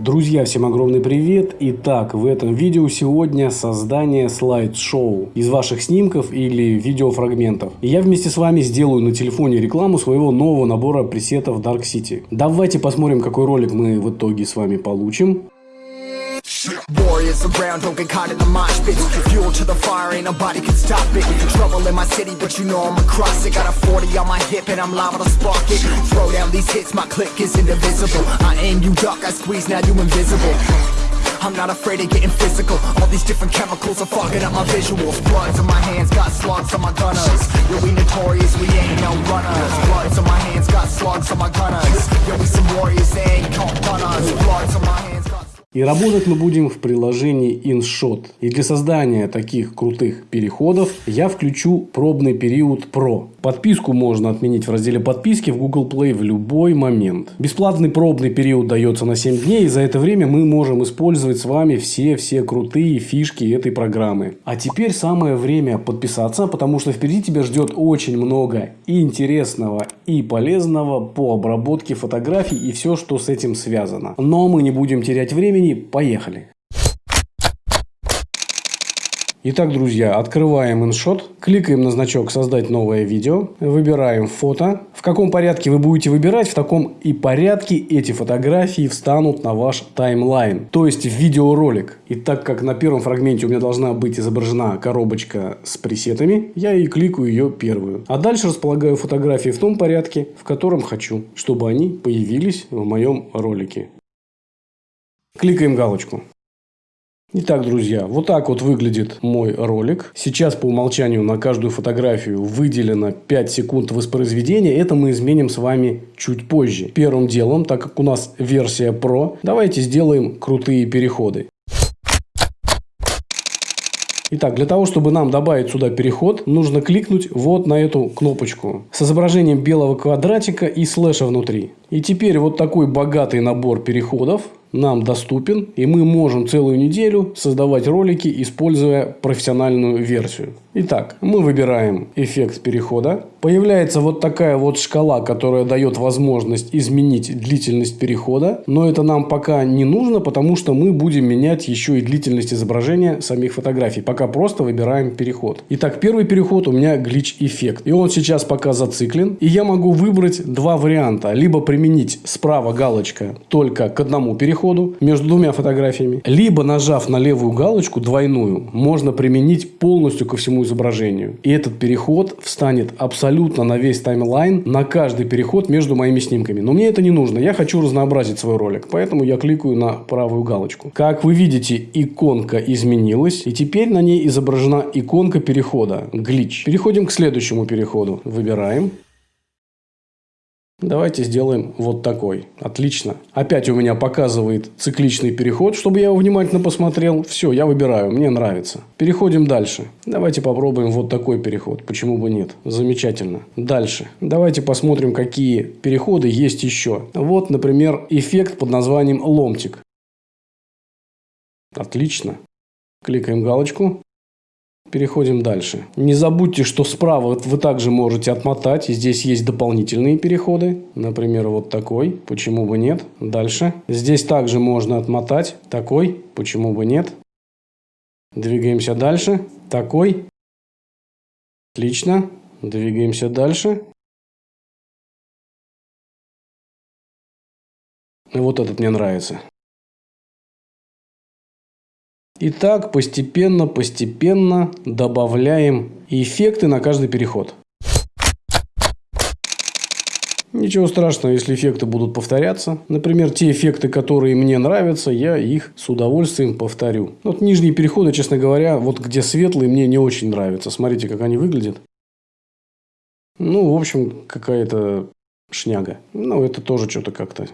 Друзья, всем огромный привет! Итак, в этом видео сегодня создание слайд-шоу из ваших снимков или видеофрагментов. Я вместе с вами сделаю на телефоне рекламу своего нового набора пресетов Dark City. Давайте посмотрим, какой ролик мы в итоге с вами получим. Warriors around, don't get caught in the mosh pit. Fuel to the fire, ain't nobody can stop it. Trouble in my city, but you know I'm across it. Got a 40 on my hip and I'm liable to spark it. Throw down these hits, my click is indivisible. I aim, you duck, I squeeze, now you invisible. I'm not afraid of getting physical. All these different chemicals are fogging up my visuals. Bloods on my hands, got slugs on my gunners. Yo, we notorious, we ain't no runners. Bloods on my hands, got slugs on my gunners. Yo, we some warriors, they ain't called gunners Bloods on my hands, и работать мы будем в приложении InShot. И для создания таких крутых переходов я включу пробный период Pro. Подписку можно отменить в разделе подписки в Google Play в любой момент. Бесплатный пробный период дается на 7 дней. И за это время мы можем использовать с вами все-все крутые фишки этой программы. А теперь самое время подписаться, потому что впереди тебя ждет очень много интересного, и полезного по обработке фотографий и все, что с этим связано. Но мы не будем терять времени времени, поехали! Итак, друзья, открываем InShot, кликаем на значок «Создать новое видео», выбираем фото. В каком порядке вы будете выбирать, в таком и порядке эти фотографии встанут на ваш таймлайн, то есть в видеоролик. И так как на первом фрагменте у меня должна быть изображена коробочка с пресетами, я и кликаю ее первую. А дальше располагаю фотографии в том порядке, в котором хочу, чтобы они появились в моем ролике. Кликаем галочку. Итак, друзья, вот так вот выглядит мой ролик. Сейчас по умолчанию на каждую фотографию выделено 5 секунд воспроизведения. Это мы изменим с вами чуть позже. Первым делом, так как у нас версия Pro, давайте сделаем крутые переходы. Итак, для того, чтобы нам добавить сюда переход, нужно кликнуть вот на эту кнопочку с изображением белого квадратика и слэша внутри. И теперь вот такой богатый набор переходов нам доступен, и мы можем целую неделю создавать ролики, используя профессиональную версию. Итак, мы выбираем эффект перехода. Появляется вот такая вот шкала, которая дает возможность изменить длительность перехода. Но это нам пока не нужно, потому что мы будем менять еще и длительность изображения самих фотографий. Пока просто выбираем переход. Итак, первый переход у меня глич эффект. И он сейчас пока зациклен. И я могу выбрать два варианта. Либо применить справа галочка только к одному переходу между двумя фотографиями. Либо нажав на левую галочку двойную, можно применить полностью ко всему изображению. И этот переход встанет абсолютно на весь таймлайн, на каждый переход между моими снимками. Но мне это не нужно. Я хочу разнообразить свой ролик. Поэтому я кликаю на правую галочку. Как вы видите, иконка изменилась. И теперь на ней изображена иконка перехода. Глич. Переходим к следующему переходу. Выбираем. Давайте сделаем вот такой. Отлично. Опять у меня показывает цикличный переход, чтобы я его внимательно посмотрел. Все, я выбираю. Мне нравится. Переходим дальше. Давайте попробуем вот такой переход. Почему бы нет? Замечательно. Дальше. Давайте посмотрим, какие переходы есть еще. Вот, например, эффект под названием ломтик. Отлично. Кликаем галочку. Переходим дальше. Не забудьте, что справа вы также можете отмотать. Здесь есть дополнительные переходы. Например, вот такой. Почему бы нет? Дальше. Здесь также можно отмотать. Такой. Почему бы нет? Двигаемся дальше. Такой. Отлично. Двигаемся дальше. И вот этот мне нравится. И так постепенно, постепенно добавляем эффекты на каждый переход. Ничего страшного, если эффекты будут повторяться. Например, те эффекты, которые мне нравятся, я их с удовольствием повторю. Вот нижние переходы, честно говоря, вот где светлые, мне не очень нравятся. Смотрите, как они выглядят. Ну, в общем, какая-то шняга. Ну, это тоже что-то как-то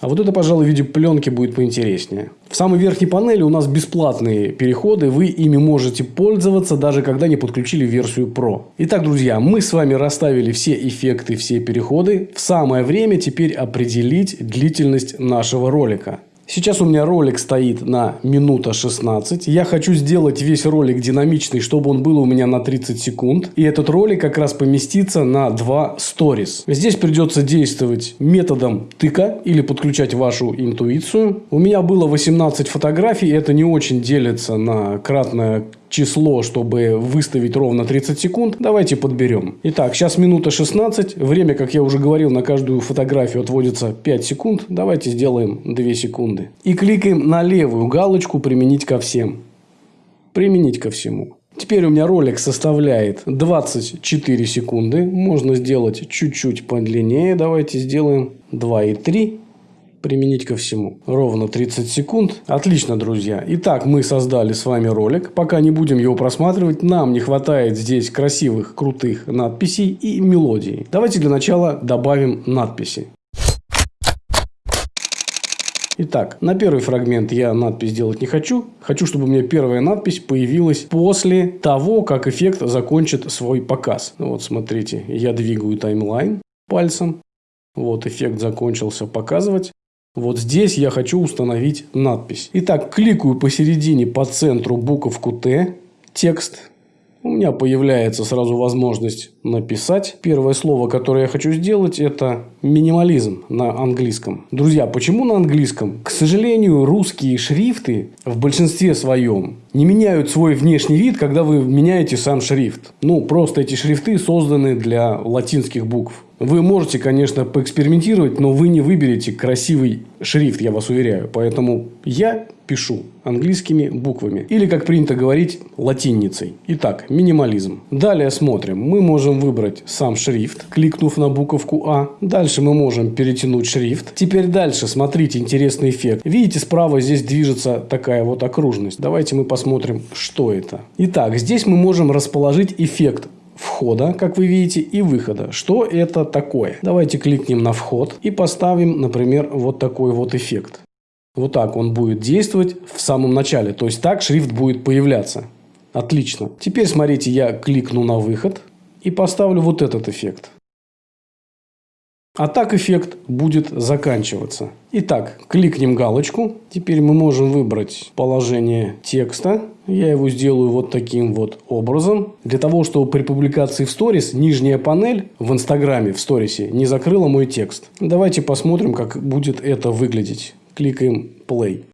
а вот это, пожалуй, в виде пленки будет поинтереснее. В самой верхней панели у нас бесплатные переходы. Вы ими можете пользоваться, даже когда не подключили версию Pro. Итак, друзья, мы с вами расставили все эффекты, все переходы. В самое время теперь определить длительность нашего ролика. Сейчас у меня ролик стоит на минута 16. Я хочу сделать весь ролик динамичный, чтобы он был у меня на 30 секунд. И этот ролик как раз поместится на 2 сторис. Здесь придется действовать методом тыка или подключать вашу интуицию. У меня было 18 фотографий. Это не очень делится на кратное число, чтобы выставить ровно 30 секунд, давайте подберем. Итак, сейчас минута 16. Время, как я уже говорил, на каждую фотографию отводится 5 секунд. Давайте сделаем 2 секунды. И кликаем на левую галочку «Применить ко всем». Применить ко всему. Теперь у меня ролик составляет 24 секунды. Можно сделать чуть-чуть подлиннее. Давайте сделаем 2,3 применить ко всему. Ровно 30 секунд. Отлично, друзья. Итак, мы создали с вами ролик. Пока не будем его просматривать, нам не хватает здесь красивых, крутых надписей и мелодий. Давайте для начала добавим надписи. Итак, на первый фрагмент я надпись делать не хочу. Хочу, чтобы у меня первая надпись появилась после того, как эффект закончит свой показ. Вот смотрите, я двигаю таймлайн пальцем. Вот эффект закончился показывать. Вот здесь я хочу установить надпись. Итак, кликаю посередине по центру буковку Т, текст. У меня появляется сразу возможность написать. Первое слово, которое я хочу сделать, это минимализм на английском. Друзья, почему на английском? К сожалению, русские шрифты в большинстве своем не меняют свой внешний вид, когда вы меняете сам шрифт. Ну, просто эти шрифты созданы для латинских букв. Вы можете, конечно, поэкспериментировать, но вы не выберете красивый шрифт, я вас уверяю. Поэтому я пишу английскими буквами. Или, как принято говорить, латиницей. Итак, минимализм. Далее смотрим. Мы можем выбрать сам шрифт, кликнув на буковку А. Дальше мы можем перетянуть шрифт. Теперь дальше, смотрите, интересный эффект. Видите, справа здесь движется такая вот окружность. Давайте мы посмотрим, что это. Итак, здесь мы можем расположить эффект входа, как вы видите, и выхода. Что это такое? Давайте кликнем на вход и поставим, например, вот такой вот эффект. Вот так он будет действовать в самом начале. То есть так шрифт будет появляться. Отлично. Теперь смотрите, я кликну на выход и поставлю вот этот эффект. А так эффект будет заканчиваться. Итак, кликнем галочку. Теперь мы можем выбрать положение текста. Я его сделаю вот таким вот образом. Для того, чтобы при публикации в сторис нижняя панель в инстаграме, в сторисе, не закрыла мой текст. Давайте посмотрим, как будет это выглядеть. Кликаем play.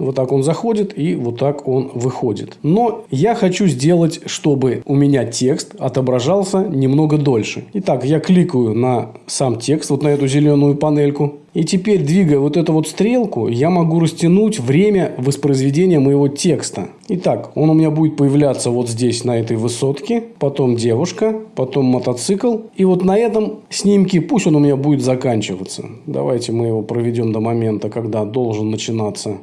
Вот так он заходит и вот так он выходит. Но я хочу сделать, чтобы у меня текст отображался немного дольше. Итак, я кликаю на сам текст, вот на эту зеленую панельку. И теперь, двигая вот эту вот стрелку, я могу растянуть время воспроизведения моего текста. Итак, он у меня будет появляться вот здесь, на этой высотке. Потом девушка, потом мотоцикл. И вот на этом снимке пусть он у меня будет заканчиваться. Давайте мы его проведем до момента, когда должен начинаться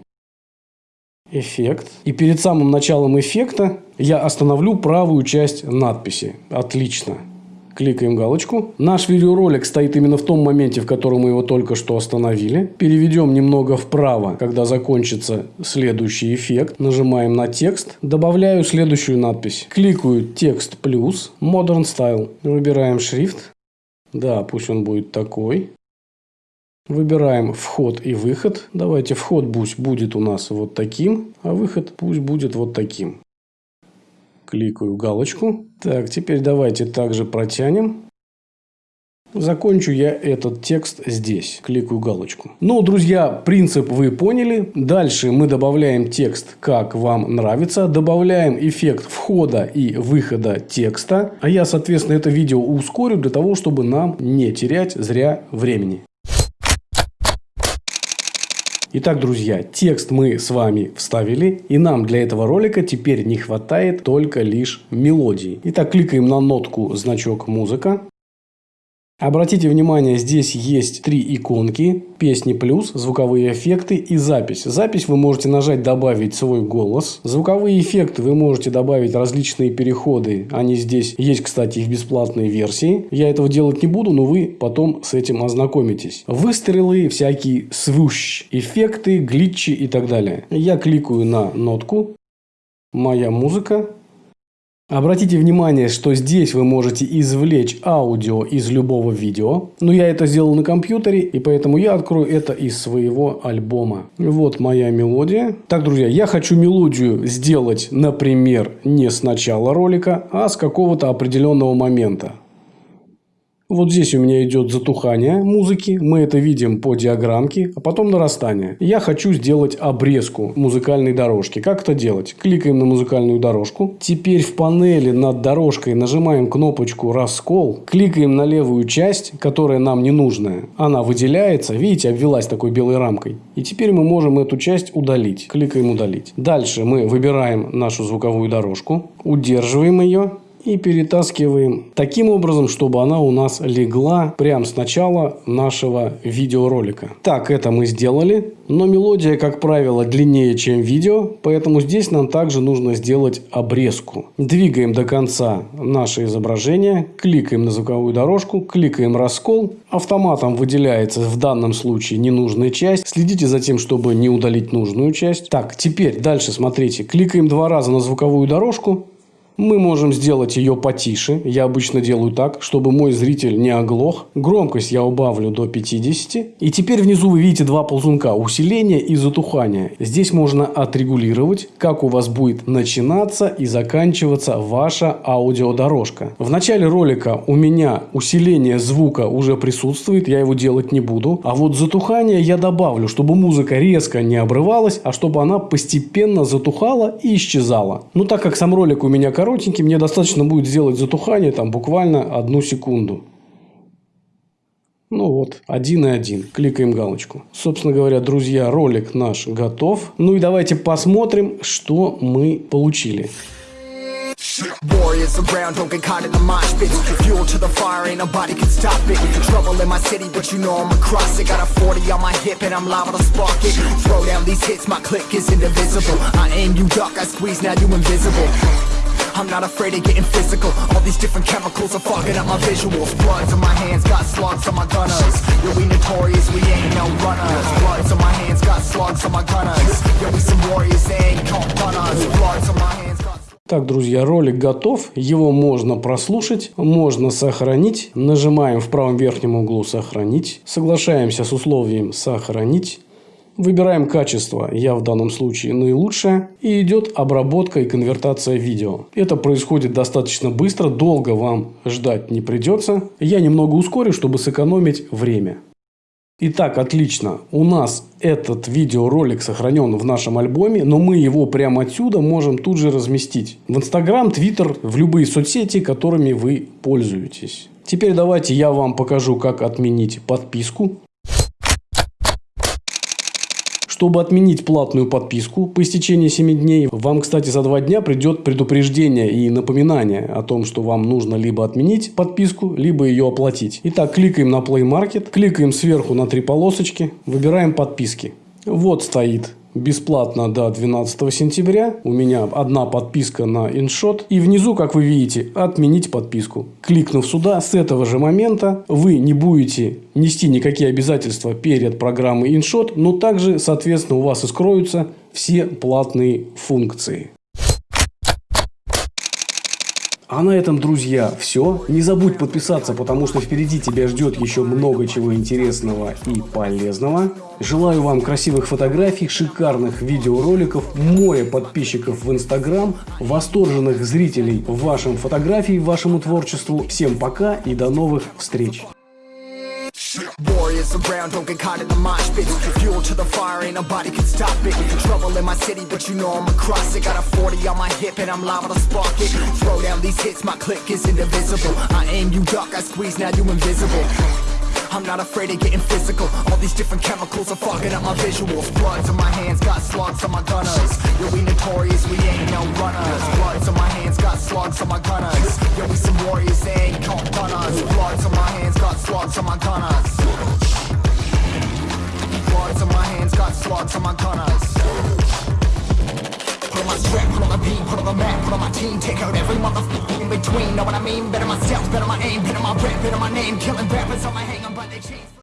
эффект. И перед самым началом эффекта я остановлю правую часть надписи. Отлично. Кликаем галочку. Наш видеоролик стоит именно в том моменте, в котором мы его только что остановили. Переведем немного вправо, когда закончится следующий эффект. Нажимаем на текст. Добавляю следующую надпись. Кликаю текст плюс Modern Style. Выбираем шрифт. Да, пусть он будет такой. Выбираем вход и выход. Давайте вход пусть будет у нас вот таким, а выход пусть будет вот таким. Кликаю галочку. Так, теперь давайте также протянем. Закончу я этот текст здесь. Кликаю галочку. Ну, друзья, принцип вы поняли. Дальше мы добавляем текст, как вам нравится. Добавляем эффект входа и выхода текста. А я, соответственно, это видео ускорю для того, чтобы нам не терять зря времени. Итак, друзья, текст мы с вами вставили, и нам для этого ролика теперь не хватает только лишь мелодии. Итак, кликаем на нотку значок музыка. Обратите внимание, здесь есть три иконки. Песни плюс, звуковые эффекты и запись. Запись вы можете нажать «Добавить свой голос». Звуковые эффекты вы можете добавить различные переходы. Они здесь есть, кстати, в бесплатной версии. Я этого делать не буду, но вы потом с этим ознакомитесь. Выстрелы, всякие свущ, эффекты, глитчи и так далее. Я кликаю на нотку. Моя музыка. Обратите внимание, что здесь вы можете извлечь аудио из любого видео. Но я это сделал на компьютере, и поэтому я открою это из своего альбома. Вот моя мелодия. Так, друзья, я хочу мелодию сделать, например, не с начала ролика, а с какого-то определенного момента. Вот здесь у меня идет затухание музыки. Мы это видим по диаграммке, а потом нарастание. Я хочу сделать обрезку музыкальной дорожки. Как это делать? Кликаем на музыкальную дорожку. Теперь в панели над дорожкой нажимаем кнопочку «Раскол». Кликаем на левую часть, которая нам не нужная. Она выделяется. Видите, обвелась такой белой рамкой. И теперь мы можем эту часть удалить. Кликаем «Удалить». Дальше мы выбираем нашу звуковую дорожку. Удерживаем ее и перетаскиваем таким образом, чтобы она у нас легла прямо с начала нашего видеоролика. Так, это мы сделали. Но мелодия, как правило, длиннее, чем видео, поэтому здесь нам также нужно сделать обрезку. Двигаем до конца наше изображение, кликаем на звуковую дорожку, кликаем раскол. Автоматом выделяется в данном случае ненужная часть. Следите за тем, чтобы не удалить нужную часть. Так, теперь дальше смотрите. Кликаем два раза на звуковую дорожку, мы можем сделать ее потише. Я обычно делаю так, чтобы мой зритель не оглох. Громкость я убавлю до 50. И теперь внизу вы видите два ползунка. Усиление и затухание. Здесь можно отрегулировать, как у вас будет начинаться и заканчиваться ваша аудиодорожка. В начале ролика у меня усиление звука уже присутствует. Я его делать не буду. А вот затухание я добавлю, чтобы музыка резко не обрывалась, а чтобы она постепенно затухала и исчезала. Ну так как сам ролик у меня короткий, коротенький, мне достаточно будет сделать затухание там буквально одну секунду. Ну вот, один и один. Кликаем галочку. Собственно говоря, друзья, ролик наш готов. Ну и давайте посмотрим, что мы получили. Warriors around, don't get caught in the mosh pit Fuel to the fire, ain't nobody can stop it Trouble in my city, but you know I'm across it Got a 40 on my hip and I'm liable to spark it Throw down these hits, my click is indivisible I aim, you duck, I squeeze, now you invisible I'm not afraid of getting physical All these different chemicals are fogging up my visuals Bloods on my hands, got slugs on my gunners Yo, we notorious, we ain't no runners Bloods on my hands, got slugs on my gunners Yo, we some warriors, they ain't called runners Bloods on my hands, got... Так, друзья, ролик готов. Его можно прослушать, можно сохранить. Нажимаем в правом верхнем углу «Сохранить». Соглашаемся с условием «Сохранить». Выбираем качество, я в данном случае наилучшее, и идет обработка и конвертация видео. Это происходит достаточно быстро, долго вам ждать не придется. Я немного ускорю, чтобы сэкономить время. Итак, отлично. У нас этот видеоролик сохранен в нашем альбоме, но мы его прямо отсюда можем тут же разместить. В Инстаграм, Твиттер, в любые соцсети, которыми вы пользуетесь. Теперь давайте я вам покажу, как отменить подписку. Чтобы отменить платную подписку по истечении 7 дней, вам, кстати, за 2 дня придет предупреждение и напоминание о том, что вам нужно либо отменить подписку, либо ее оплатить. Итак, кликаем на Play Market, кликаем сверху на три полосочки, выбираем подписки. Вот стоит бесплатно до 12 сентября. У меня одна подписка на InShot. И внизу, как вы видите, отменить подписку. Кликнув сюда, с этого же момента вы не будете нести никакие обязательства перед программой InShot, но также, соответственно, у вас и скроются все платные функции. А на этом, друзья, все. Не забудь подписаться, потому что впереди тебя ждет еще много чего интересного и полезного. Желаю вам красивых фотографий, шикарных видеороликов, море подписчиков в Инстаграм, восторженных зрителей вашим фотографиям, вашему творчеству. Всем пока и до новых встреч! Warriors around, don't get caught in the mosh pit. Fuel to the fire, ain't nobody can stop it. Trouble in my city, but you know I'm across it. Got a 40 on my hip and I'm liable to spark it. Throw down these hits, my click is indivisible. I aim, you duck, I squeeze, now you invisible. I'm not afraid of getting physical. All these different chemicals are fogging up my visuals. Bloods on my hands, got slugs on my gunners. Yo, we notorious, we ain't no runners. Bloods on my hands, got slugs on my gunners. Yo, we some warriors, they ain't called runners. Bloods on my hands, got slugs on my gunners On my hands, got slugs on my gunners Put on my strap, put on the beam, put on the map, put on my team Take out every motherfucker in between, know what I mean? Better myself, better my aim, better my rap, better my name. Killing rappers on my hang, I'm by the chains